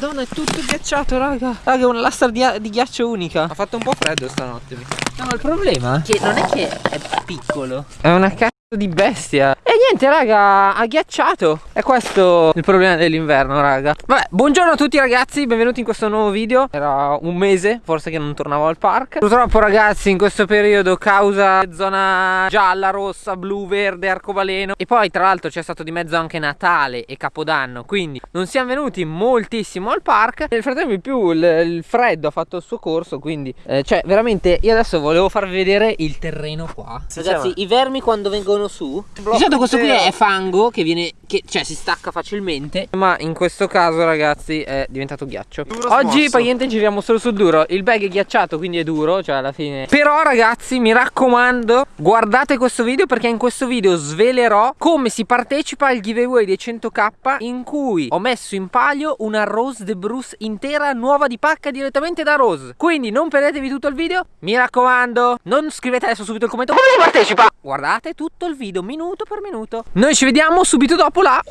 Madonna, è tutto ghiacciato, raga. Raga, è una lastra di, di ghiaccio unica. Ha fatto un po' freddo stanotte. No, il problema è che non è che è piccolo. È una cazzo di bestia. E niente raga ha ghiacciato. E questo il problema dell'inverno raga. Vabbè buongiorno a tutti ragazzi. Benvenuti in questo nuovo video. Era un mese forse che non tornavo al park. Purtroppo ragazzi in questo periodo Causa zona gialla, rossa, blu, verde, arcobaleno. E poi tra l'altro c'è stato di mezzo anche Natale e Capodanno Quindi non siamo venuti moltissimo al park. Nel frattempo in più il, il, freddo ha fatto il suo corso Quindi eh, cioè veramente io adesso volevo farvi vedere il terreno qua. Ragazzi i vermi quando vengono vengono su Di solito questo qui è fango che viene che cioè si stacca facilmente. Ma in questo caso ragazzi è diventato ghiaccio. Duro Oggi praticamente giriamo solo sul duro. Il bag è ghiacciato quindi è duro cioè alla fine. Però ragazzi mi raccomando Guardate questo video perché in questo video svelerò Come si partecipa al giveaway dei 100k In cui ho messo in palio una Rose de Bruce intera nuova di pacca direttamente da Rose. Quindi non perdetevi tutto il video. Mi raccomando Non scrivete adesso subito il commento. Come si partecipa? Guardate tutto il video minuto per minuto Noi ci vediamo subito dopo la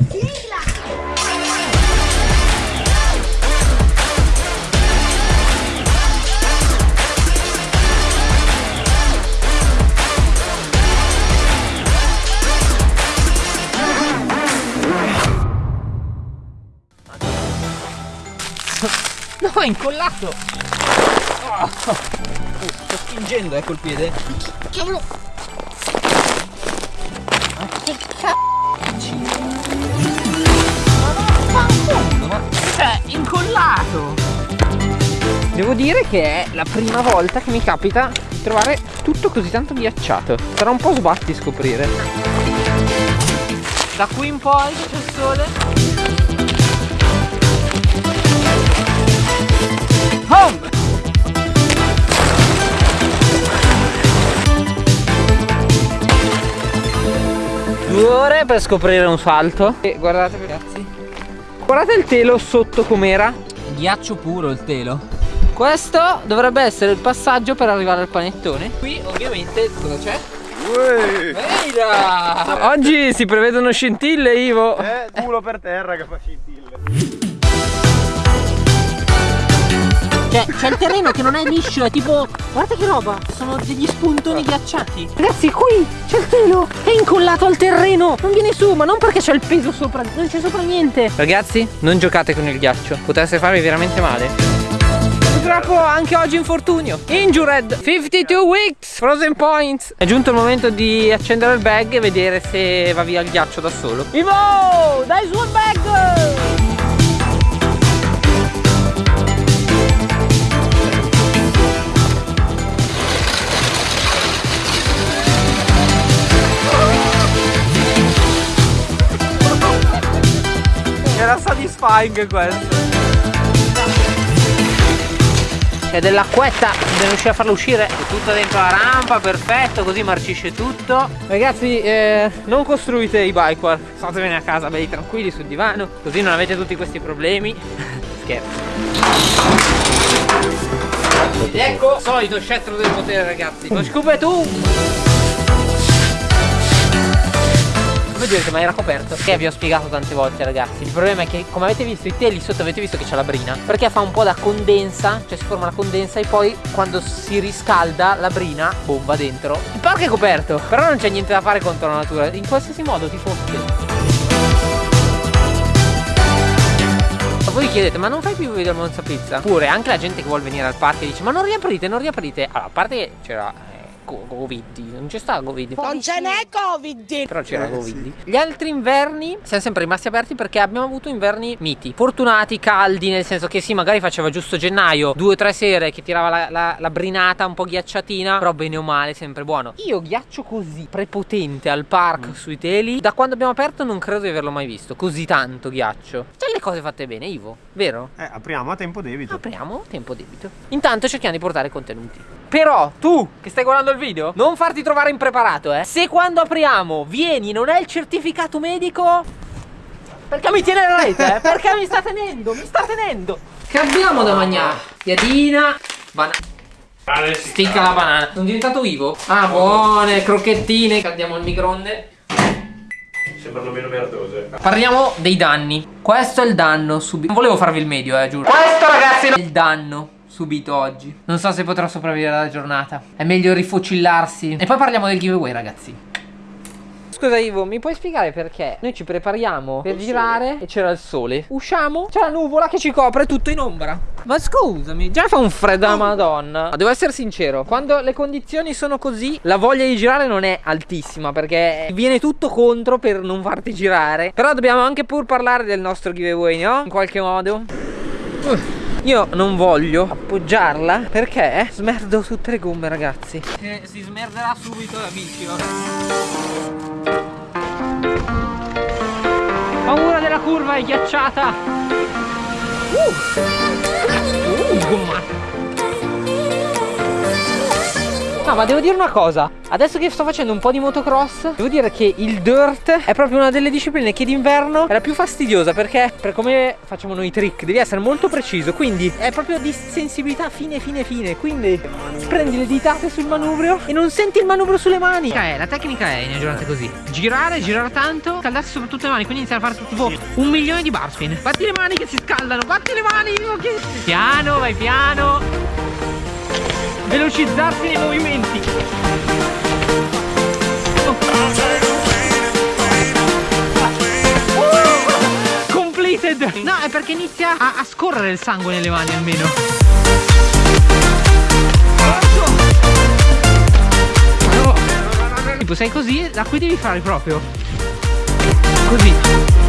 No, è incollato! Oh, oh, sto spingendo, ecco il piede. Cavolo! Che cioè incollato. Devo dire che è la prima volta che mi capita trovare tutto così tanto ghiacciato. Sarà un po' sbatti scoprire. Da qui in poi c'è il sole Due ore per scoprire un salto. E guardate ragazzi. Guardate il telo sotto com'era. Ghiaccio puro il telo. Questo dovrebbe essere il passaggio per arrivare al panettone. Qui ovviamente cosa c'è? Oggi si prevedono scintille Ivo. Eh, culo per terra che fa scintille Cioè, c'è il terreno che non è liscio, è tipo. Guarda che roba! Sono degli spuntoni ghiacciati. Ragazzi, qui c'è il telo! È incollato al terreno! Non viene su, ma non perché c'è il peso sopra, non c'è sopra niente. Ragazzi, non giocate con il ghiaccio, potreste farvi veramente male. Purtroppo anche oggi infortunio Injured 52 weeks Frozen points È giunto il momento di accendere il bag e vedere se va via il ghiaccio da solo Vivo Dai su il bag Era satisfying questo. È dell'acquetta Bisogna riuscire a farlo uscire È tutto dentro la rampa Perfetto Così marcisce tutto. Ragazzi eh, Non costruite i bike park Statevene a casa belli tranquilli sul divano Così non avete tutti questi problemi. Scherzo. Ed ecco Solito scettro del potere ragazzi. Lo scoop è tu Come direte ma era coperto? Che vi ho spiegato tante volte ragazzi. Il problema è che come avete visto i teli sotto avete visto che c'è la brina? Perché fa un po' da condensa Cioè si forma la condensa e poi quando si riscalda la brina Bomba dentro. Il parco è coperto Però non c'è niente da fare contro la natura. In qualsiasi modo ti fotte voi chiedete ma non fai più video al Monza Pizza? Pure anche la gente che vuole venire al parco dice ma non riaprite, non riaprite. Allora a parte che c'era Covid, non c'è sta Covid. Non ce n'è Covid! Però c'era Covid. Gli altri inverni siamo sempre rimasti aperti perché abbiamo avuto inverni miti. Fortunati, caldi, nel senso che sì, magari faceva giusto gennaio, due o tre sere che tirava la, la, la brinata un po' ghiacciatina, però bene o male sempre buono. Io ghiaccio così prepotente al park mm. sui teli, da quando abbiamo aperto non credo di averlo mai visto, così tanto ghiaccio. C'è le cose fatte bene, Ivo, vero? Eh, apriamo a tempo debito. Apriamo a tempo debito. Intanto cerchiamo di portare contenuti. Però tu che stai guardando il video, non farti trovare impreparato, eh. Se quando apriamo vieni non è il certificato medico, perché mi tiene la rete, eh? Perché mi sta tenendo, mi sta tenendo. Che abbiamo da mangiare? Piadina, banana. Sticca la banana. Non è diventato vivo? Ah, buone, crocchettine. Andiamo al microonde. Sembrano meno merdose. Parliamo dei danni. Questo è il danno subito. Non volevo farvi il medio, eh, giuro. Questo, ragazzi, è il danno subito oggi. Non so se potrò sopravvivere alla giornata. È meglio rifocillarsi. E poi parliamo del giveaway, ragazzi. Scusa Ivo, mi puoi spiegare perché noi ci prepariamo per girare e c'era il sole? Usciamo? C'è la nuvola che ci copre tutto in ombra. Ma scusami, già fa un freddo alla madonna. Devo essere sincero, quando le condizioni sono così, la voglia di girare non è altissima perché viene tutto contro per non farti girare. Però dobbiamo anche pur parlare del nostro giveaway, no? In qualche modo. Uh. Io non voglio appoggiarla perché smerdo tutte le gomme ragazzi. E Si smerderà subito la bici Paura della curva è ghiacciata. Uh, uh gommata No ma devo dire una cosa. Adesso che sto facendo un po' di motocross Devo dire che il dirt è proprio una delle discipline che d'inverno è la più fastidiosa Perché per come facciamo noi i trick devi essere molto preciso Quindi è proprio di sensibilità fine fine fine. Quindi prendi le ditate sul manubrio e non senti il manubrio sulle mani. La tecnica è in giornate così. Girare, girare tanto, scaldarsi soprattutto le mani Quindi iniziare a fare tipo un milione di bar spin Batti le mani che si scaldano, batti le mani Piano, vai piano velocizzarsi nei movimenti. Completed. No è perché inizia a, a scorrere il sangue nelle mani almeno. Tipo sei così da qui devi fare proprio. Così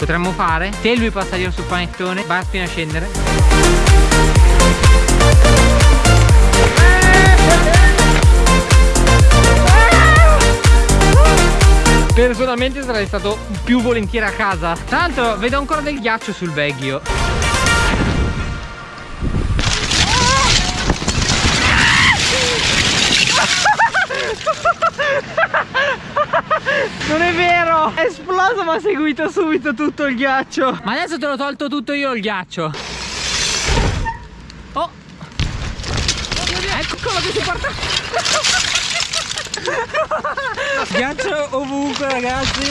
potremmo fare. Se lui passa io sul panettone vai a spina a scendere. Personalmente sarei stato più volentieri a casa. L'altro vedo ancora del ghiaccio sul vecchio Non è vero. È esploso ma ha seguito subito tutto il ghiaccio. Ma adesso te l'ho tolto tutto io il ghiaccio. Oh. Ecco quello che si porta Ghiaccio ovunque ragazzi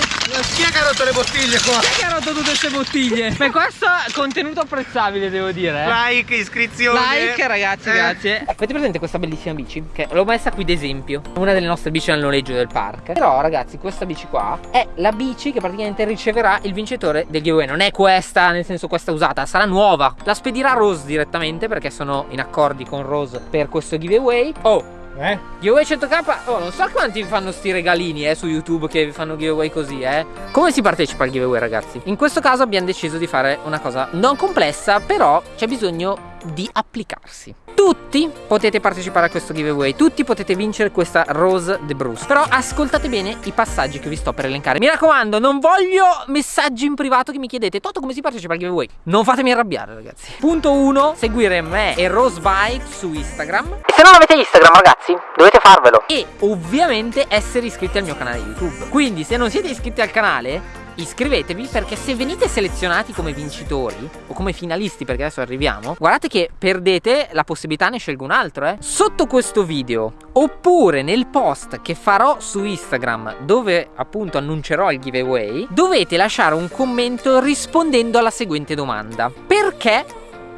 Chi è che ha rotto le bottiglie qua? Chi è che ha rotto tutte queste bottiglie? Beh questo è contenuto apprezzabile devo dire eh. Like, iscrizione Like ragazzi eh. grazie Avete presente questa bellissima bici? Che l'ho messa qui d'esempio Una delle nostre bici al noleggio del park Però ragazzi questa bici qua È la bici che praticamente riceverà il vincitore del giveaway Non è questa nel senso questa usata Sarà nuova La spedirà Rose direttamente perché sono in accordi con Rose per questo giveaway Oh eh? Giveaway 100k? Oh, non so quanti fanno sti regalini eh, su YouTube che vi fanno giveaway così, eh. Come si partecipa al giveaway, ragazzi? In questo caso abbiamo deciso di fare una cosa non complessa, però c'è bisogno di applicarsi tutti potete partecipare a questo giveaway Tutti potete vincere questa Rose de Bruce. Però ascoltate bene i passaggi che vi sto per elencare. Mi raccomando non voglio messaggi in privato che mi chiedete Toto come si partecipa al giveaway? Non fatemi arrabbiare ragazzi. Punto 1 Seguire me e Rose Bike su Instagram. E se non avete Instagram ragazzi dovete farvelo. E ovviamente essere iscritti al mio canale YouTube. Quindi se non siete iscritti al canale iscrivetevi perché se venite selezionati come vincitori o come finalisti perché adesso arriviamo guardate che perdete la possibilità ne scelgo un altro eh. Sotto questo video oppure nel post che farò su Instagram dove appunto annuncerò il giveaway dovete lasciare un commento rispondendo alla seguente domanda. Perché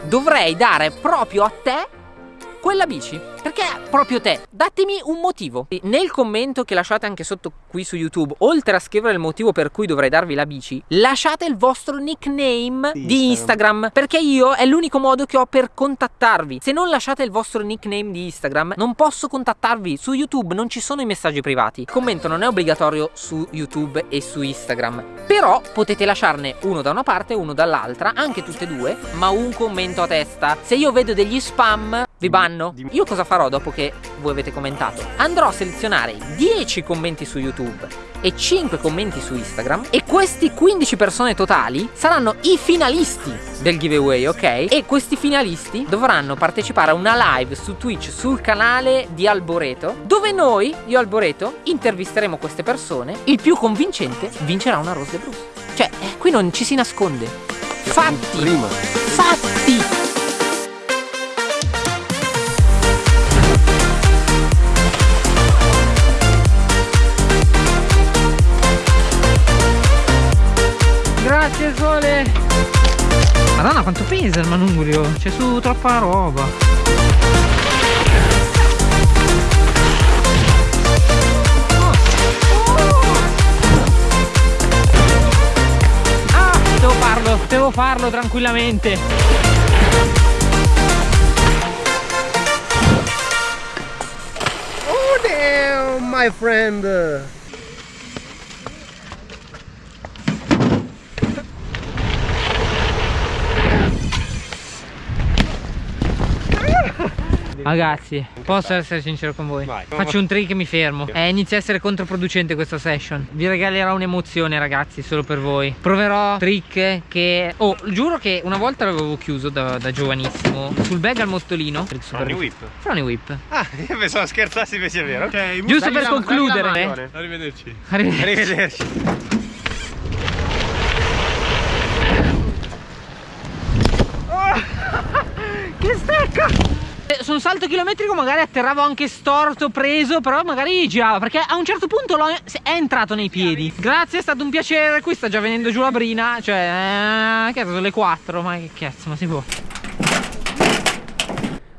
dovrei dare proprio a te quella bici? Perché proprio te? Datemi un motivo. Nel commento che lasciate anche sotto qui su YouTube, oltre a scrivere il motivo per cui dovrei darvi la bici, lasciate il vostro nickname di, di Instagram. Perché io è l'unico modo che ho per contattarvi. Se non lasciate il vostro nickname di Instagram, non posso contattarvi. Su YouTube non ci sono i messaggi privati. Il commento non è obbligatorio su YouTube e su Instagram. Però potete lasciarne uno da una parte e uno dall'altra, anche tutte e due, ma un commento a testa. Se io vedo degli spam, vi banno? Io cosa farò dopo che voi avete commentato? Andrò a selezionare 10 commenti su YouTube e 5 commenti su Instagram e questi 15 persone totali saranno i finalisti del giveaway, ok? E questi finalisti dovranno partecipare a una live su Twitch sul canale di Alboreto dove noi, io Alboreto, intervisteremo queste persone il più convincente vincerà una Rose de Bruce cioè, eh, qui non ci si nasconde fatti, Prima. fatti Madonna quanto pesa il manubrio. C'è su troppa roba. Ah, devo farlo, devo farlo tranquillamente. Oh my friend. Ragazzi, posso essere sincero con voi? Vai. Faccio un trick e mi fermo. Eh, inizia a essere controproducente questa session. Vi regalerò un'emozione, ragazzi, solo per voi. Proverò trick che. Oh, giuro che una volta l'avevo chiuso da, da giovanissimo. Sul bag al super- Frony whip. Frony whip. Ah, io pensavo scherzassi invece è vero. Ok, Giusto per concludere. Arrivederci. Arrivederci. Arrivederci. Che stecca! Eh, Su un salto chilometrico magari atterravo anche storto, preso, però magari girava perché a un certo punto è entrato nei piedi. Grazie, è stato un piacere. Qui sta già venendo giù la brina, cioè, eh, che sono le 4, ma che cazzo, ma si può.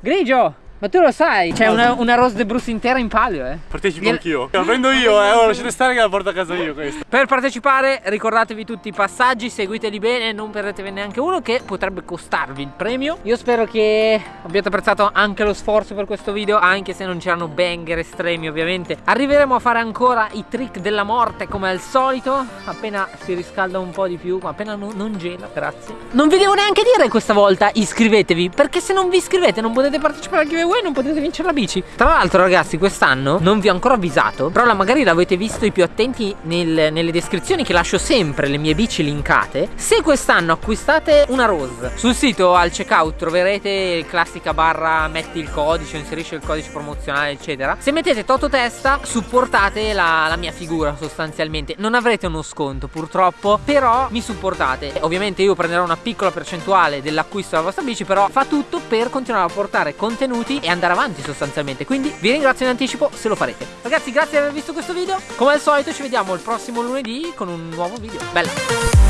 Grigio, ma tu lo sai, c'è una, una Rose de Bruce intera in palio, eh. Partecipo Gliel- anch'io. La prendo io, eh. Ora lasciate stare che la porto a casa io questa. Per partecipare ricordatevi tutti i passaggi, seguiteli bene, non perdetevene neanche uno che potrebbe costarvi il premio. Io spero che abbiate apprezzato anche lo sforzo per questo video, anche se non c'erano banger estremi ovviamente. Arriveremo a fare ancora i trick della morte come al solito, appena si riscalda un po' di più, ma appena non, non gela, grazie. Non vi devo neanche dire questa volta iscrivetevi, perché se non vi iscrivete non potete partecipare al giveaway, non potete vincere la bici. Tra l'altro ragazzi quest'anno non vi ho ancora avvisato, però magari l'avete visto i più attenti nel- nelle descrizioni che lascio sempre le mie bici linkate. Se quest'anno acquistate una Rose, sul sito al checkout troverete classica barra metti il codice, inserisci il codice promozionale eccetera. Se mettete Toto Testa supportate la, la mia figura sostanzialmente. Non avrete uno sconto purtroppo, però mi supportate. Ovviamente io prenderò una piccola percentuale dell'acquisto della vostra bici, però fa tutto per continuare a portare contenuti e andare avanti sostanzialmente. Quindi vi ringrazio in anticipo se lo farete. Ragazzi, grazie di aver visto questo video. Come al solito ci vediamo il prossimo lunedì con un nuovo video. Bella!